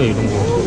그래 이런 거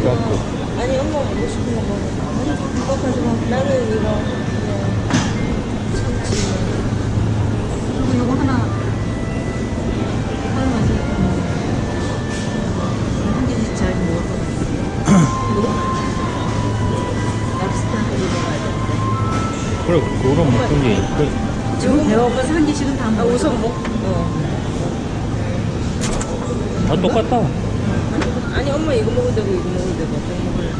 삼각구 아니 엄마 먹고 싶은 거 먹어. 이거 가지고 나는 이거 참치. 그리고 요거 하나 하나 마실 한 개씩 잘 먹어. 랍스터 가야 그래 그거랑 무슨 게 그, 돼. 지금 배고파서 한 개씩은 다아 먹어. 우선 먹. 어. 다 똑같다 아니 엄마 이거 먹을 때고 이거 먹을 때고 어떤 거 먹을래?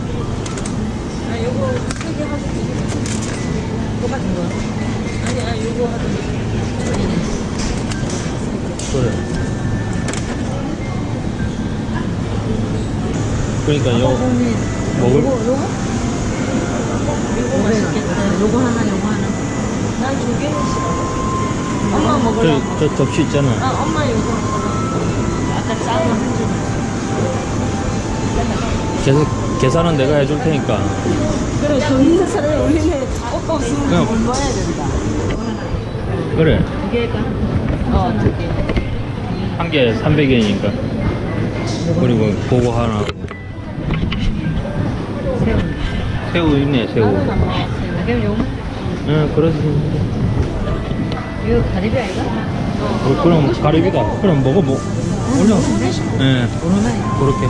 아 이거 세 개 하자. 똑같은 거야. 아니 아 이거 하자. 그래 그러니까 요 먹을 요거 요거? 이거 맛있겠다. 요거 하나 요거 하나. 난 두 개는 싫어. 엄마 먹으라고. 저, 저 접시 있잖아 아 엄마 이거. 아까 작은 한 줄. 계산, 계산은 내가 해줄 테니까. 그래 돈 있는 사람이 우리는 오빠 없으면 그냥- 공부해야 된다. 그래. 두 개가 어, 두 개. 한 개 300엔이니까. 그리고 그거 하나 하고. 새우. 새우 있네 새우. 나는 안 먹어. 그럼 응 그래서 이거 가리비 아이가? 어, 그럼 가리비다. 그럼 먹어 뭐 올려. 예. 오르나 그렇게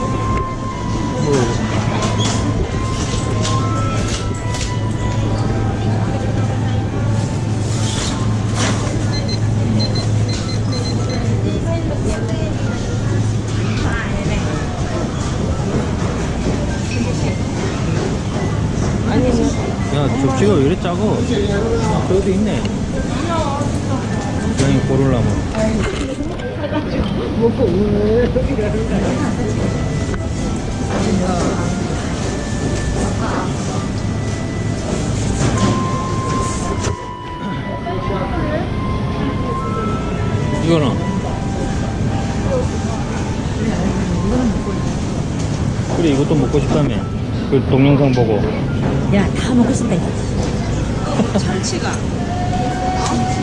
접시가 왜 이래 작어 저기도 있네. 그냥 고르려면 이거는? 그래 이것도 먹고 싶다며. 그 동영상 보고. 야, 다 먹고 싶다. 이거. 참치가.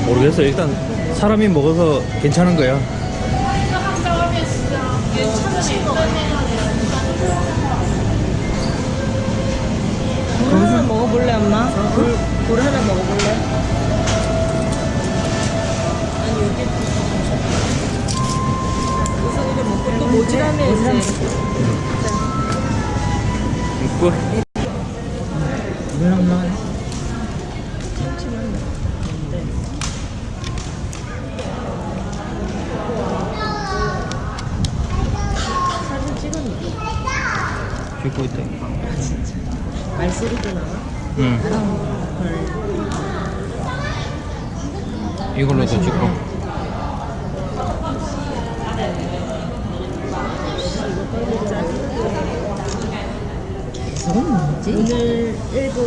모르겠어. 일단 사람이 먹어서 괜찮은 거야. 참치 먹어볼래 엄마? 굴, 굴 하나 먹어볼래? 아니 여기 이거 먹고 또 있고. 물론 뭐 사진 찍었는데. 찍고 있다. 말소리도 나와? 응 이걸로도 찍고 저건 뭐지? 오늘 일본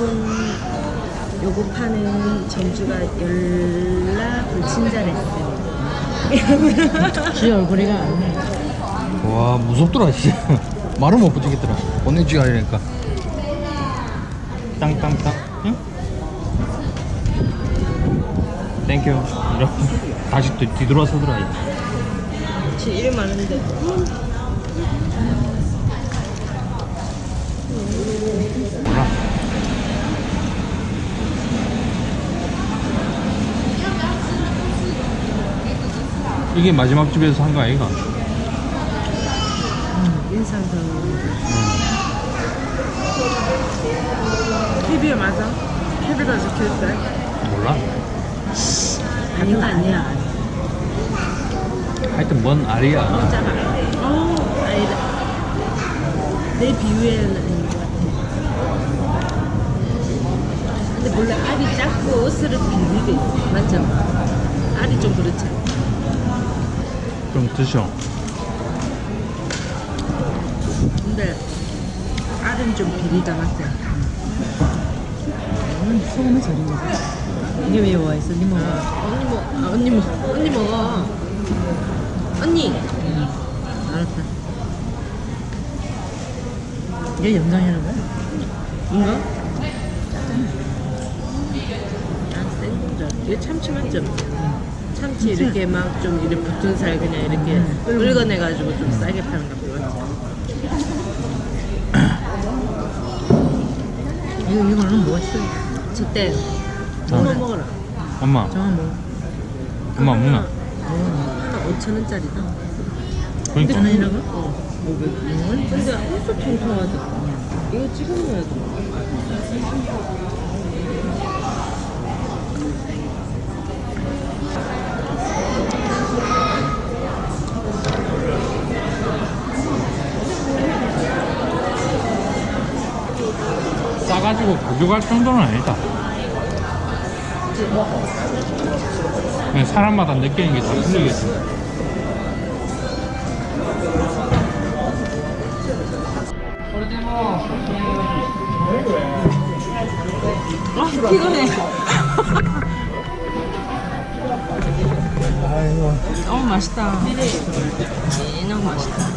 요거 파는 전주가 열라 불친절했어요. 지 얼굴이가 와 무섭더라 진짜. 말을 못 붙이겠더라. 언니지가 이러니까 땅땅땅 응? 땡큐 이렇게 다시 또 뒤돌아서더라 지일 많은데. 몰라 이게 마지막 집에서 한 거 아이가? 인상도. KBL 맞아? KB가 적혀있어요? 몰라 거 아니야. 하여튼 뭔 알이야 맞잖아. 어, 아니다. 내 비유에는 아닌 것 같아. 근데 원래 알이 작고 옷을 비비게. 맞죠? 알이 좀 그렇지. 좀 드셔. 근데 알은 좀 비리다 맞지? 음, 소금을 절인 거지. 이게 왜 와 있어? 니 먹어. 언니 먹, 아, 언니 먹, 언니 먹어. 언니. 알았다. 이게 염장이라는 거야? 뭔가? 이게 참치 맞죠? 참치 이렇게 막 좀 이렇게 붙은 살 그냥 이렇게 긁어내가지고 좀 싸게 파는 거 맞지? 이거, 이거는 있어? 저때 문어 먹어라. 엄마, 정한 뭐? 엄마 문어. 하나 5천 원짜리다. 그러니까 전원이라고? 어. 근데 엄청 통통하다. 이거 찍어 먹어야 돼. 싸가지고 가져갈 정도는 아니다. 그냥 사람마다 느끼는 게 다 틀리겠지. 아, 피곤해. 너무 맛있다. 너무 맛있다.